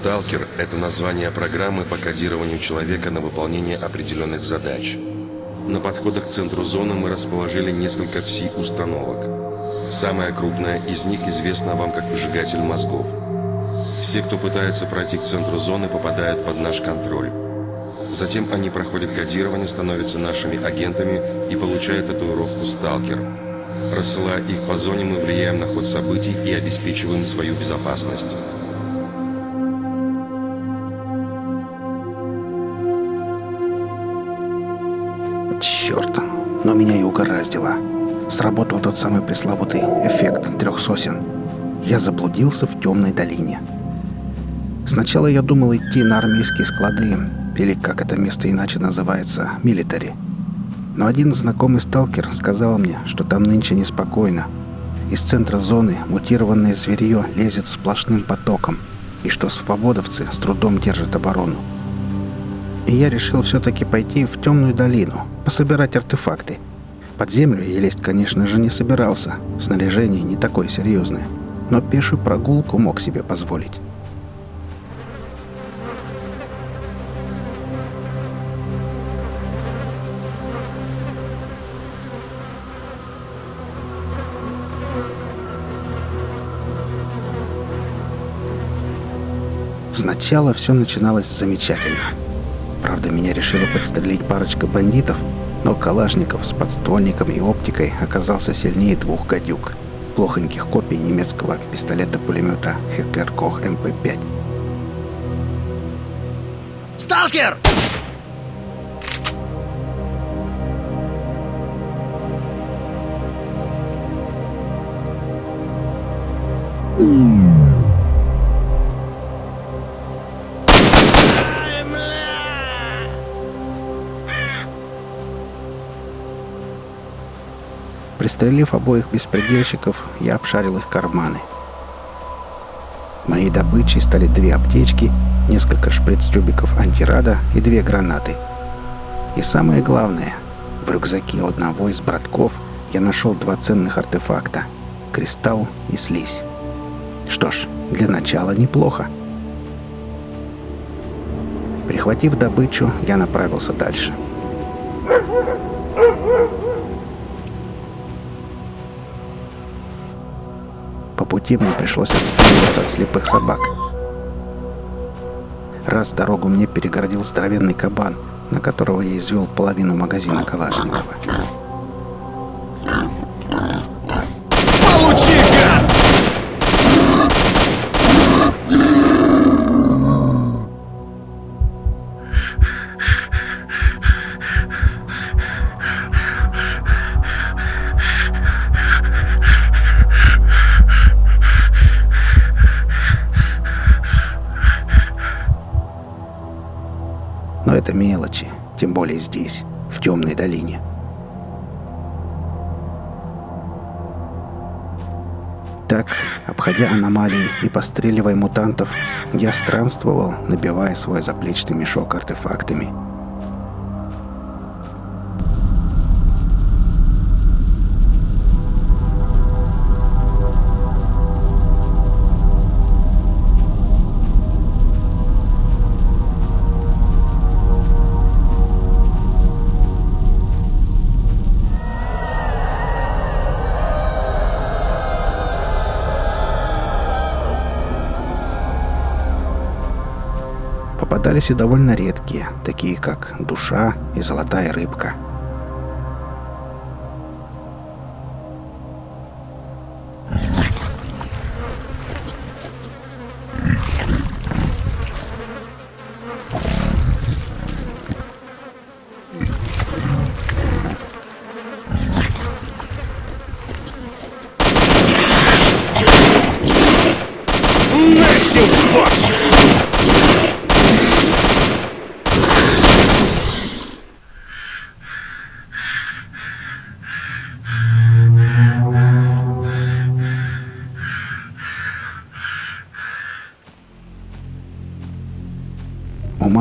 «Сталкер» — это название программы по кодированию человека на выполнение определенных задач. На подходах к центру зоны мы расположили несколько пси-установок. Самая крупная из них известна вам как выжигатель мозгов. Все, кто пытается пройти к центру зоны, попадают под наш контроль. Затем они проходят кодирование, становятся нашими агентами и получают татуировку «Сталкер». Рассылая их по зоне, мы влияем на ход событий и обеспечиваем свою безопасность. Черт, но меня и угораздило. Сработал тот самый пресловутый эффект трех сосен. Я заблудился в темной долине. Сначала я думал идти на армейские склады, или как это место иначе называется, милитари. Но один знакомый сталкер сказал мне, что там нынче неспокойно. Из центра зоны мутированное зверье лезет сплошным потоком, и что свободовцы с трудом держат оборону. И я решил все-таки пойти в темную долину, пособирать артефакты. Под землю я лезть, конечно же, не собирался. Снаряжение не такое серьезное. Но пешую прогулку мог себе позволить. Сначала все начиналось замечательно. Правда, меня решила подстрелить парочка бандитов, но Калашников с подствольником и оптикой оказался сильнее двух гадюк, плохоньких копий немецкого пистолета-пулемета Хеклер Кох МП-5. «Сталкер!» Пристрелив обоих беспредельщиков, я обшарил их карманы. Моей добычей стали две аптечки, несколько шприц-тюбиков антирада и две гранаты. И самое главное, в рюкзаке одного из братков я нашел два ценных артефакта — кристалл и слизь. Что ж, для начала неплохо. Прихватив добычу, я направился дальше. Пути мне пришлось отстреливаться от слепых собак. Раз дорогу мне перегородил здоровенный кабан, на которого я извел половину магазина Калашникова. Здесь, в темной долине. Так, обходя аномалии и постреливая мутантов, я странствовал, набивая свой заплечный мешок артефактами. Попадались и довольно редкие, такие как душа и золотая рыбка.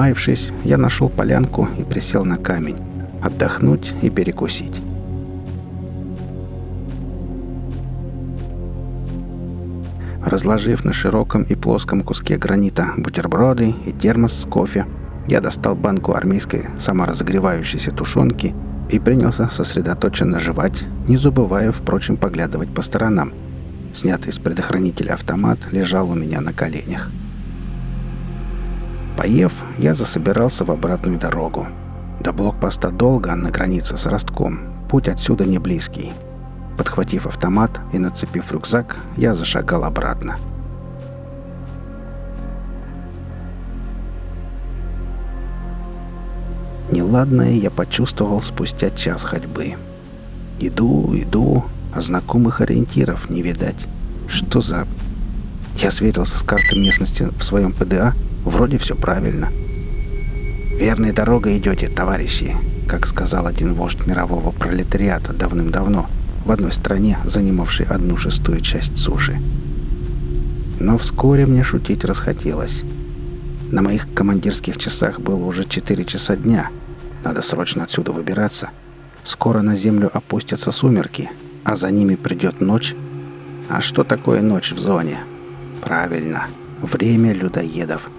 Умаившись, я нашел полянку и присел на камень. Отдохнуть и перекусить. Разложив на широком и плоском куске гранита бутерброды и термос с кофе, я достал банку армейской саморазогревающейся тушенки и принялся сосредоточенно жевать, не забывая, впрочем, поглядывать по сторонам. Снятый из предохранителя автомат лежал у меня на коленях. Поев, я засобирался в обратную дорогу. До блокпоста долго на границе с Ростком. Путь отсюда не близкий. Подхватив автомат и нацепив рюкзак, я зашагал обратно. Неладное я почувствовал спустя час ходьбы. Иду, иду, а знакомых ориентиров не видать. Что за... Я сверился с картой местности в своем ПДА, вроде все правильно. «Верной дорогой идете, товарищи», как сказал один вождь мирового пролетариата давным-давно, в одной стране, занимавшей одну шестую часть суши. Но вскоре мне шутить расхотелось. На моих командирских часах было уже 4 часа дня. Надо срочно отсюда выбираться. Скоро на землю опустятся сумерки, а за ними придет ночь. А что такое ночь в зоне? Правильно, время людоедов.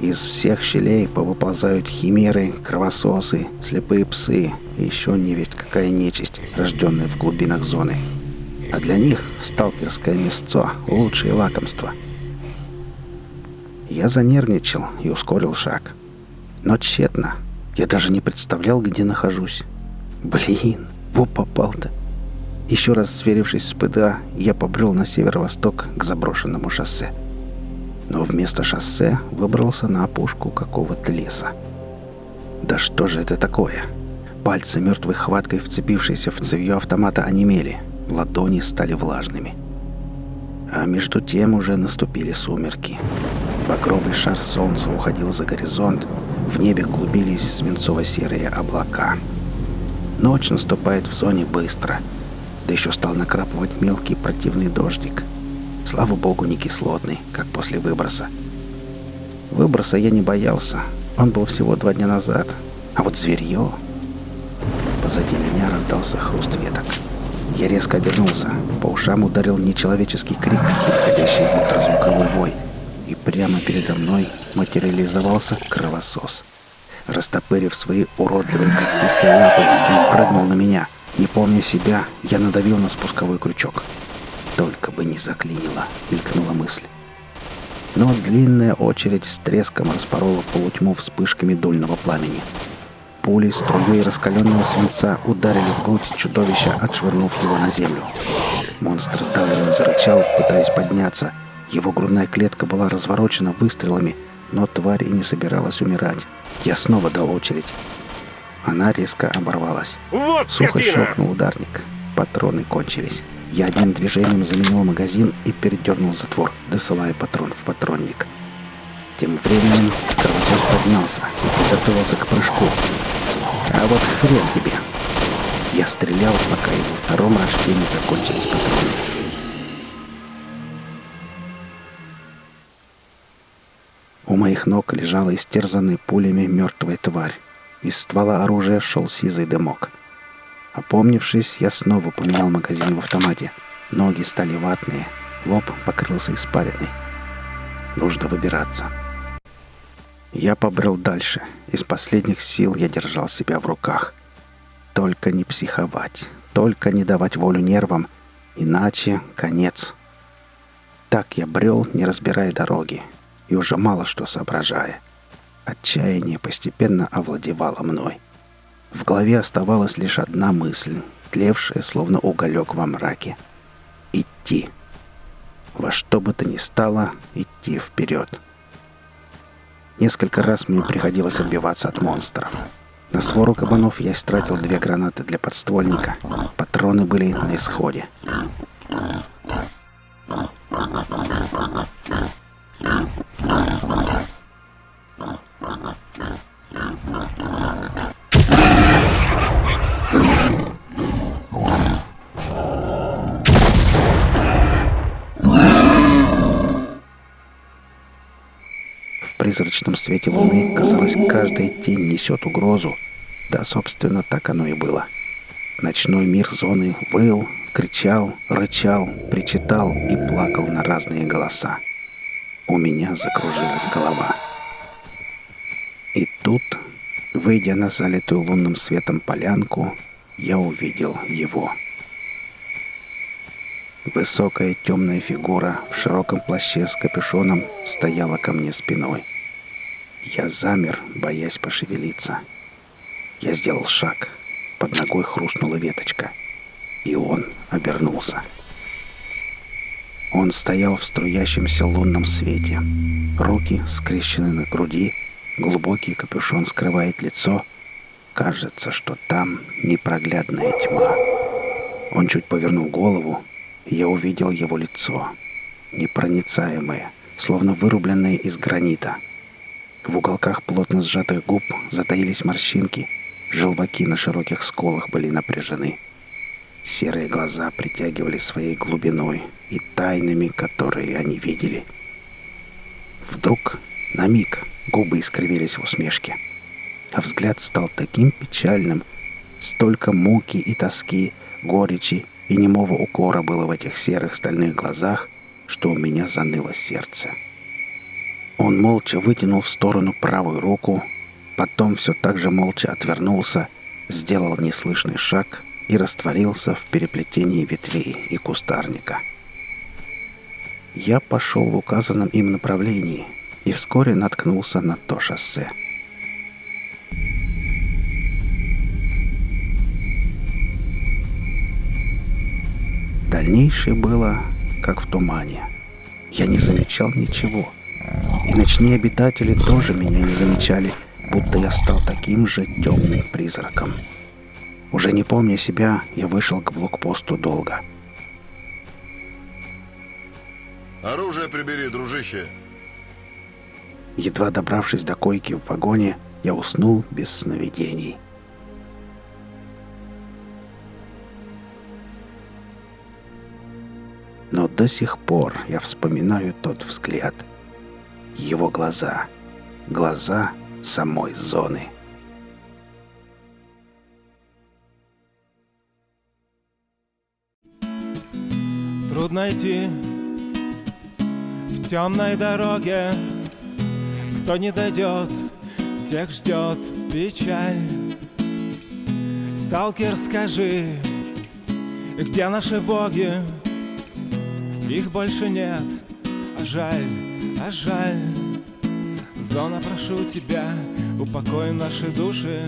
Из всех щелей повыползают химеры, кровососы, слепые псы и еще не весть какая нечисть, рожденная в глубинах зоны. А для них сталкерское мясцо – лучшее лакомство. Я занервничал и ускорил шаг. Но тщетно. Я даже не представлял, где нахожусь. Блин, во попал-то. Еще раз сверившись с ПДА, я побрел на северо-восток к заброшенному шоссе – но вместо шоссе выбрался на опушку какого-то леса. Да что же это такое? Пальцы мертвой хваткой, вцепившиеся в цевьё автомата, онемели. Ладони стали влажными. А между тем уже наступили сумерки. Багровый шар солнца уходил за горизонт. В небе клубились свинцово-серые облака. Ночь наступает в зоне быстро. Да еще стал накрапывать мелкий противный дождик – Слава богу, не кислотный, как после выброса. Выброса я не боялся. Он был всего два дня назад. А вот зверье... Позади меня раздался хруст веток. Я резко обернулся. По ушам ударил нечеловеческий крик, переходящий в ультразвуковой вой. И прямо передо мной материализовался кровосос. Растопырив свои уродливые когтистые лапы, он прыгнул на меня. Не помня себя, я надавил на спусковой крючок. Только бы не заклинило, мелькнула мысль. Но длинная очередь с треском распорола полутьму вспышками дульного пламени. Пули струей раскаленного свинца ударили в грудь чудовища, отшвырнув его на землю. Монстр сдавленно зарычал, пытаясь подняться. Его грудная клетка была разворочена выстрелами, но тварь и не собиралась умирать. Я снова дал очередь. Она резко оборвалась. Вот Сухо щелкнул ударник. Патроны кончились. Я одним движением заменил магазин и передернул затвор, досылая патрон в патронник. Тем временем кровосос поднялся и приготовился к прыжку. А вот хрен тебе. Я стрелял, пока и во втором рожке не закончились патроны. У моих ног лежала истерзанная пулями мертвая тварь. Из ствола оружия шел сизый дымок. Опомнившись, я снова поменял магазин в автомате. Ноги стали ватные, лоб покрылся испариной. Нужно выбираться. Я побрел дальше. Из последних сил я держал себя в руках. Только не психовать, только не давать волю нервам, иначе конец. Так я брел, не разбирая дороги, и уже мало что соображая. Отчаяние постепенно овладевало мной. В голове оставалась лишь одна мысль, тлевшая, словно уголек во мраке. Идти. Во что бы то ни стало, идти вперед. Несколько раз мне приходилось отбиваться от монстров. На свору кабанов я истратил две гранаты для подствольника. Патроны были на исходе. Призрачном свете луны, казалось, каждая тень несет угрозу. Да, собственно, так оно и было. Ночной мир зоны выл, Кричал, рычал, причитал и плакал на разные голоса. У меня закружилась голова. И тут, выйдя на залитую лунным светом полянку, я увидел его. Высокая темная фигура в широком плаще с капюшоном стояла ко мне спиной. Я замер, боясь пошевелиться. Я сделал шаг. Под ногой хрустнула веточка. И он обернулся. Он стоял в струящемся лунном свете. Руки скрещены на груди, глубокий капюшон скрывает лицо. Кажется, что там непроглядная тьма. Он чуть повернул голову, и я увидел его лицо. Непроницаемое, словно вырубленное из гранита. В уголках плотно сжатых губ затаились морщинки, желваки на широких сколах были напряжены. Серые глаза притягивали своей глубиной и тайнами, которые они видели. Вдруг, на миг, губы искривились в усмешке, а взгляд стал таким печальным, столько муки и тоски, горечи и немого укора было в этих серых стальных глазах, что у меня заныло сердце. Он молча вытянул в сторону правую руку, потом все так же молча отвернулся, сделал неслышный шаг и растворился в переплетении ветвей и кустарника. Я пошел в указанном им направлении и вскоре наткнулся на то шоссе. Дальнейшее было как в тумане. Я не замечал ничего. И ночные обитатели тоже меня не замечали, будто я стал таким же темным призраком. Уже не помня себя, я вышел к блокпосту долго. Оружие прибери, дружище. Едва добравшись до койки в вагоне, я уснул без сновидений. Но до сих пор я вспоминаю тот взгляд. Его глаза. Глаза самой зоны. Трудно идти в темной дороге Кто не дойдет, тех ждет печаль Сталкер, скажи, где наши боги? Их больше нет, а жаль, а жаль Зона, прошу тебя, упокой наши души